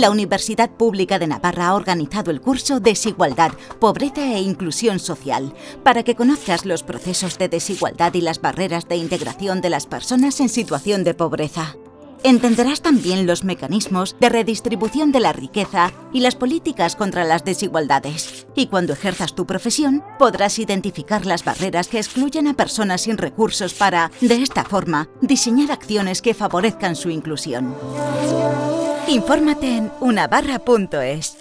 la Universidad Pública de Navarra ha organizado el curso Desigualdad, Pobreza e Inclusión Social, para que conozcas los procesos de desigualdad y las barreras de integración de las personas en situación de pobreza. Entenderás también los mecanismos de redistribución de la riqueza y las políticas contra las desigualdades. Y cuando ejerzas tu profesión, podrás identificar las barreras que excluyen a personas sin recursos para, de esta forma, diseñar acciones que favorezcan su inclusión. Infórmate en unabarra.es.